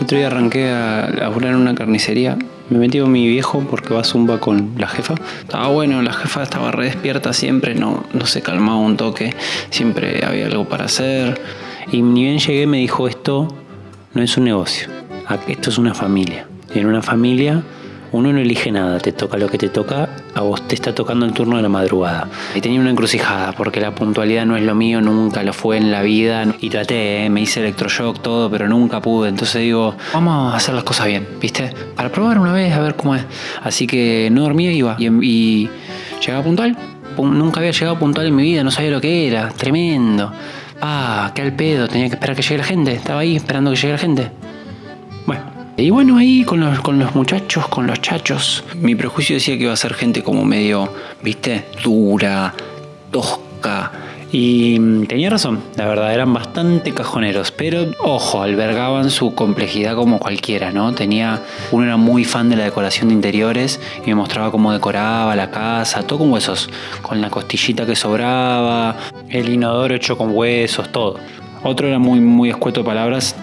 Otro día arranqué a laburar en una carnicería. Me metí con mi viejo porque va a zumba con la jefa. Estaba bueno, la jefa estaba re despierta siempre, no, no se calmaba un toque. Siempre había algo para hacer. Y ni bien llegué me dijo esto no es un negocio, esto es una familia. Y en una familia uno no elige nada, te toca lo que te toca, a vos te está tocando el turno de la madrugada. Y tenía una encrucijada, porque la puntualidad no es lo mío, nunca lo fue en la vida. Y traté, ¿eh? me hice electroshock, todo, pero nunca pude. Entonces digo, vamos a hacer las cosas bien, ¿viste? Para probar una vez, a ver cómo es. Así que no dormía, iba. Y, llegaba puntual. Nunca había llegado puntual en mi vida, no sabía lo que era. Tremendo. Ah, qué al pedo, tenía que esperar que llegue la gente. Estaba ahí esperando que llegue la gente. Y bueno, ahí con los, con los muchachos, con los chachos, mi prejuicio decía que iba a ser gente como medio, viste, dura, tosca. Y mm, tenía razón, la verdad, eran bastante cajoneros, pero ojo, albergaban su complejidad como cualquiera, ¿no? Tenía, uno era muy fan de la decoración de interiores y me mostraba cómo decoraba la casa, todo con huesos, con la costillita que sobraba, el inodoro hecho con huesos, todo. Otro era muy, muy escueto de palabras,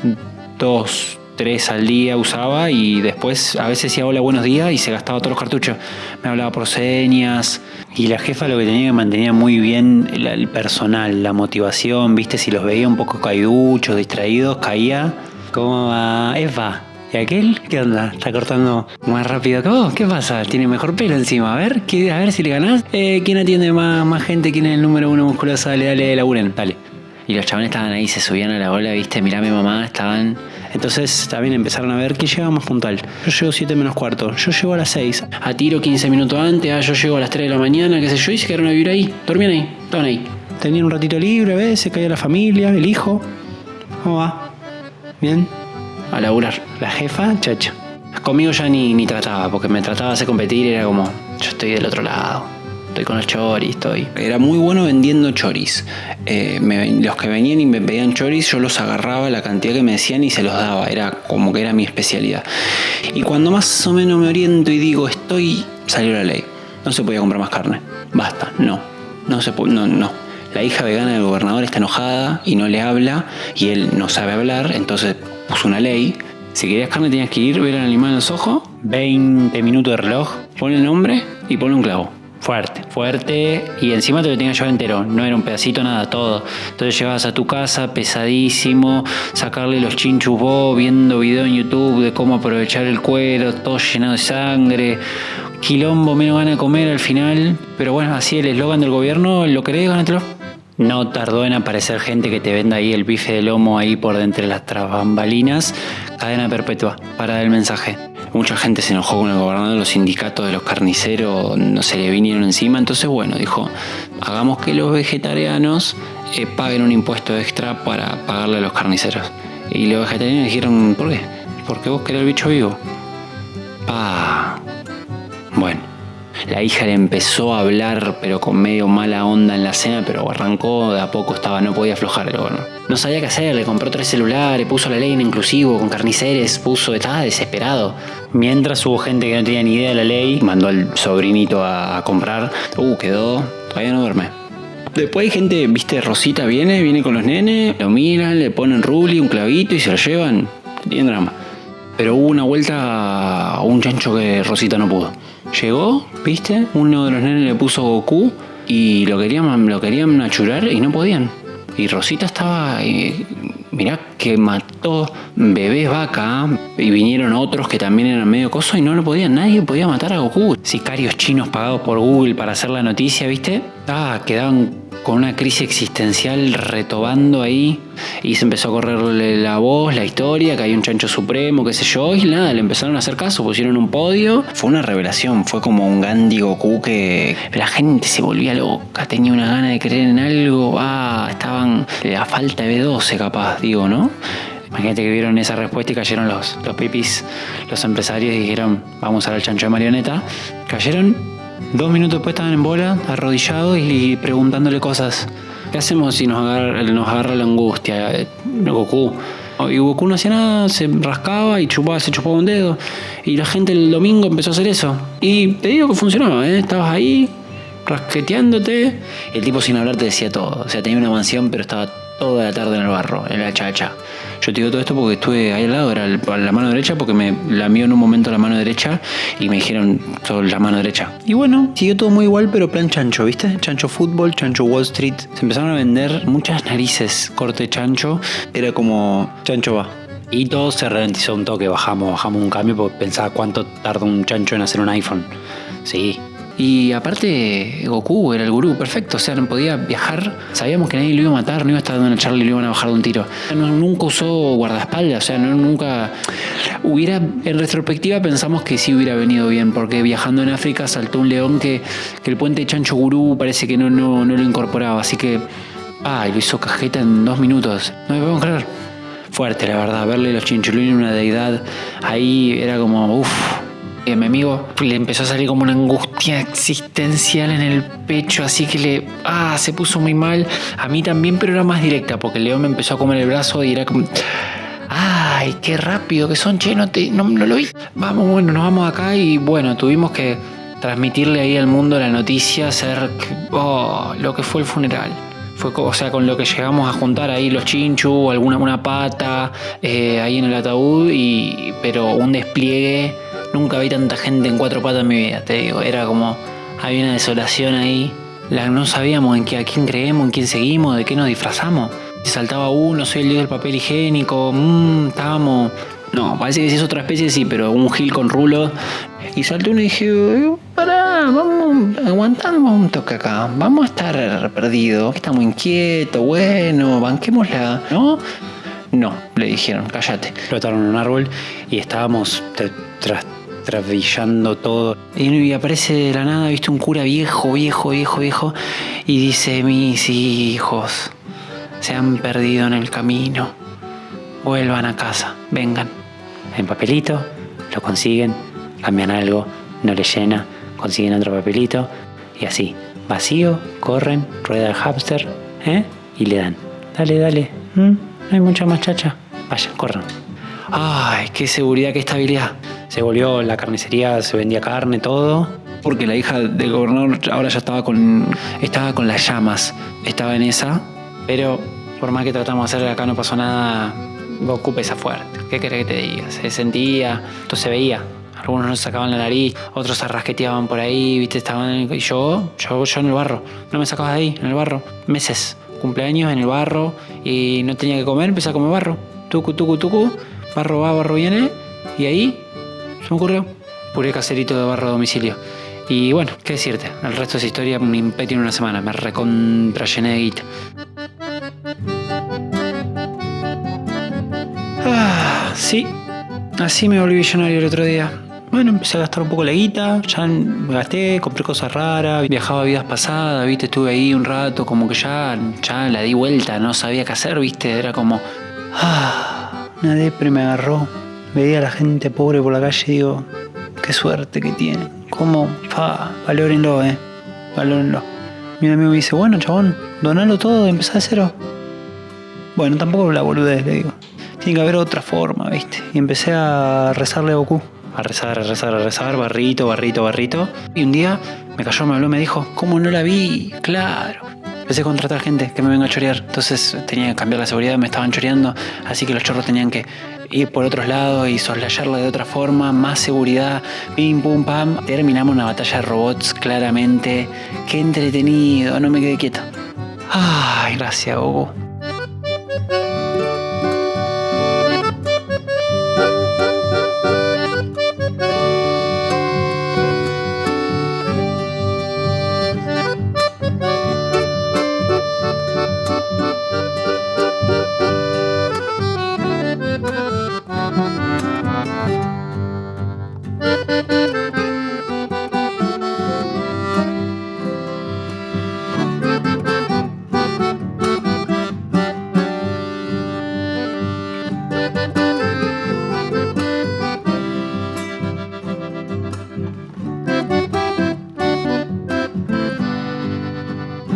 dos, tres al día usaba y después a veces decía hola buenos días y se gastaba todos los cartuchos. Me hablaba por señas y la jefa lo que tenía que mantenía muy bien el, personal, la motivación, viste, si los veía un poco caiduchos, distraídos, caía. ¿Cómo va? Eva. ¿Y aquel? ¿Qué onda? ¿Está cortando más rápido que vos? ¿Qué pasa? Tiene mejor pelo encima. A ver, a ver si le ganás. Eh, ¿Quién atiende más, más gente? ¿Quién es el número uno musculoso? Dale, dale, laburen, dale. Y los chavales estaban ahí, se subían a la ola, viste, mirá mi mamá, estaban entonces también empezaron a ver que llega más puntual. Yo llego 7 menos cuarto, yo llego a las 6, a tiro 15 minutos antes, ah, yo llego a las 3 de la mañana, qué sé yo, y se quedaron a vivir ahí, dormían ahí, estaban ahí. Tenían un ratito libre a veces, caía la familia, el hijo. ¿Cómo va? ¿Bien? A laburar. La jefa, chacha. Conmigo ya ni, ni trataba, porque me trataba de hacer competir era como, yo estoy del otro lado estoy con los choris, estoy. Era muy bueno vendiendo choris. Eh, los que venían y me pedían choris, yo los agarraba la cantidad que me decían y se los daba. Era como que era mi especialidad. Y cuando más o menos me oriento y digo, estoy, salió la ley. No se podía comprar más carne. Basta, no. No se puede, no, no. La hija vegana del gobernador está enojada y no le habla y él no sabe hablar, entonces puso una ley. Si querías carne tenías que ir, ver al animal en los ojos, 20 minutos de reloj, pone el nombre y pone un clavo. Fuerte, fuerte y encima te lo que llevar entero, no era un pedacito, nada, todo. Entonces llevabas a tu casa pesadísimo, sacarle los chinchus vos, viendo video en YouTube de cómo aprovechar el cuero, todo llenado de sangre, quilombo, menos gana de comer al final. Pero bueno, así el eslogan del gobierno, ¿lo querés, ganátelo? No tardó en aparecer gente que te venda ahí el bife de lomo ahí por dentro de las bambalinas. Cadena perpetua, para el mensaje. Mucha gente se enojó con el gobernador, los sindicatos de los carniceros no se le vinieron encima, entonces bueno, dijo, hagamos que los vegetarianos eh, paguen un impuesto extra para pagarle a los carniceros. Y los vegetarianos dijeron, ¿por qué? Porque vos querés el bicho vivo. Pa. Bueno. La hija le empezó a hablar, pero con medio mala onda en la cena, pero arrancó, de a poco estaba, no podía aflojar el gobernador. No sabía qué hacer, le compró tres celulares, puso la ley en inclusivo, con carniceres, puso, estaba desesperado. Mientras hubo gente que no tenía ni idea de la ley, mandó al sobrinito a, comprar. Uh, quedó, todavía no duerme. Después hay gente, viste, Rosita viene, viene con los nenes, lo miran, le ponen ruli, un clavito y se lo llevan. Tiene drama. Pero hubo una vuelta a un chancho que Rosita no pudo. Llegó, viste, uno de los nenes le puso Goku y lo querían, lo querían achurar y no podían. Y Rosita estaba, eh, mirá que mató bebés vaca y vinieron otros que también eran medio coso y no lo podían, nadie podía matar a Goku. Sicarios chinos pagados por Google para hacer la noticia, ¿viste? Ah, quedaban con una crisis existencial retobando ahí y se empezó a correrle la voz, la historia, que hay un chancho supremo, qué sé yo, y nada, le empezaron a hacer caso, pusieron un podio. Fue una revelación, fue como un Gandhi Goku que la gente se volvía loca, tenía una gana de creer en algo, ah, estaban a falta de B12 capaz, digo, ¿no? Imagínate que vieron esa respuesta y cayeron los, los pipis, los empresarios y dijeron, vamos a ver el chancho de marioneta. Cayeron Dos minutos después estaban en bola, arrodillados y preguntándole cosas. ¿Qué hacemos si nos agarra, nos agarra la angustia? Eh, Goku. Y Goku no hacía nada, se rascaba y chupaba, se chupaba un dedo. Y la gente el domingo empezó a hacer eso. Y te digo que funcionaba, ¿eh? Estabas ahí, rasqueteándote. El tipo sin hablar te decía todo. O sea, tenía una mansión, pero estaba toda la tarde en el barro, en la chacha. Yo te digo todo esto porque estuve ahí al lado, era la mano derecha, porque me la mío en un momento la mano derecha y me dijeron todo la mano derecha. Y bueno, siguió todo muy igual, pero plan chancho, ¿viste? Chancho fútbol, chancho Wall Street. Se empezaron a vender muchas narices corte chancho. Era como chancho va. Y todo se ralentizó un toque, bajamos, bajamos un cambio porque pensaba cuánto tarda un chancho en hacer un iPhone. Sí, y aparte, Goku era el gurú perfecto, o sea, no podía viajar. Sabíamos que nadie lo iba a matar, no iba a estar charla y lo iban a bajar de un tiro. nunca usó guardaespaldas, o sea, no, nunca. Hubiera, en retrospectiva, pensamos que sí hubiera venido bien, porque viajando en África saltó un león que, el puente Chancho Gurú parece que no, no, no lo incorporaba, así que. Ah, lo hizo cajeta en dos minutos. No me podemos creer. Fuerte, la verdad, verle los chinchulines una deidad ahí era como, uff a mi amigo le empezó a salir como una angustia existencial en el pecho, así que le. Ah, se puso muy mal. A mí también, pero era más directa, porque león me empezó a comer el brazo y era como. ¡Ay, qué rápido que son, che! No, te, no, lo vi. Vamos, bueno, nos vamos acá y bueno, tuvimos que transmitirle ahí al mundo la noticia, hacer oh, lo que fue el funeral. Fue, o sea, con lo que llegamos a juntar ahí los chinchu, alguna una pata eh, ahí en el ataúd, y, pero un despliegue Nunca vi tanta gente en cuatro patas en mi vida, te digo. Era como, había una desolación ahí. No sabíamos en qué, a quién creemos, en quién seguimos, de qué nos disfrazamos. Si saltaba uno, soy el dios del papel higiénico, mmm, estábamos... No, parece que si es otra especie, sí, pero un gil con rulo. Y saltó uno y dije, pará, vamos, aguantamos un toque acá. Vamos a estar perdidos. Estamos inquietos, bueno, banquémosla, ¿no? No, le dijeron, cállate. Lo ataron en un árbol y estábamos tras trasvillando todo. Y aparece de la nada, viste, un cura viejo, viejo, viejo, viejo, y dice, mis hijos se han perdido en el camino, vuelvan a casa, vengan. En papelito, lo consiguen, cambian algo, no le llena, consiguen otro papelito, y así, vacío, corren, rueda el hamster, ¿eh? y le dan. Dale, dale, no hay mucha más chacha, vayan, corran. Ay, qué seguridad, qué estabilidad se volvió la carnicería, se vendía carne, todo. Porque la hija del gobernador ahora ya estaba con, estaba con las llamas, estaba en esa, pero por más que tratamos de hacer acá no pasó nada, Goku pesa fuerte. ¿Qué querés que te diga? Se sentía, esto se veía. Algunos no sacaban la nariz, otros se rasqueteaban por ahí, viste, estaban. Y yo, yo, yo en el barro. No me sacabas de ahí, en el barro. Meses. Cumpleaños en el barro y no tenía que comer, empecé a comer barro. Tucu, tucu, tucu. Barro va, barro viene. Y ahí se me ocurrió. Puré caserito de barro a domicilio. Y bueno, qué decirte, el resto es historia, un imperio en una semana, me recontra llené de guita. Ah, sí, así me volví millonario el otro día. Bueno, empecé a gastar un poco la guita, ya me gasté, compré cosas raras, viajaba a vidas pasadas, viste, estuve ahí un rato, como que ya, ya la di vuelta, no sabía qué hacer, viste, era como... Ah, una depre me agarró veía a la gente pobre por la calle y digo, qué suerte que tiene. ¿Cómo? Fa, valórenlo, eh. Valórenlo. Mi amigo me dice, bueno, chabón, donalo todo, empezá de cero. Bueno, tampoco la boludez, le digo. Tiene que haber otra forma, ¿viste? Y empecé a rezarle a Goku. A rezar, a rezar, a rezar, barrito, barrito, barrito. Y un día me cayó, me habló, me dijo, ¿cómo no la vi? Claro. Empecé a contratar gente que me venga a chorear. Entonces tenía que cambiar la seguridad, me estaban choreando. Así que los chorros tenían que ir por otros lados y soslayarla de otra forma, más seguridad, pim pum pam. Terminamos una batalla de robots claramente. Qué entretenido, no me quedé quieto. Ay, gracias, Goku.